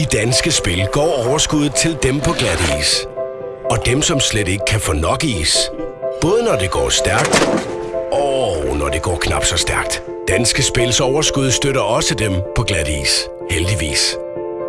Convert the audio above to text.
I Danske Spil går overskuddet til dem på glat is. Og dem, som slet ikke kan få nok is. Både når det går stærkt og når det går knap så stærkt. Danske Spils overskud støtter også dem på glat is. Heldigvis.